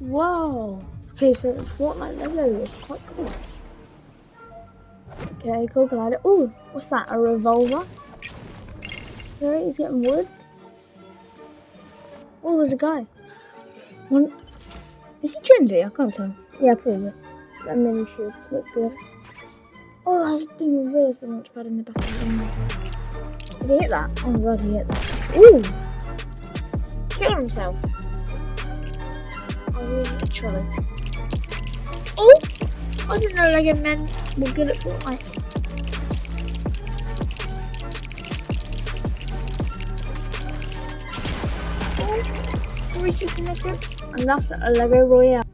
Wow. Okay, so Fortnite Lego is quite cool. Okay, cool glider. Oh, what's that? A revolver? Okay, he's getting wood. Oh, there's a guy. One. Is he Gen? I can't tell. Yeah, probably. That mini shield look good. Oh, I didn't realise the launch pad in the back of the. Did he hit that? Oh my god, he hit that. Ooh! Killed himself. Oh? Literally. Oh! I didn't know like Lego men were good at Fortnite. Oh! 360 And that's a Lego Royale.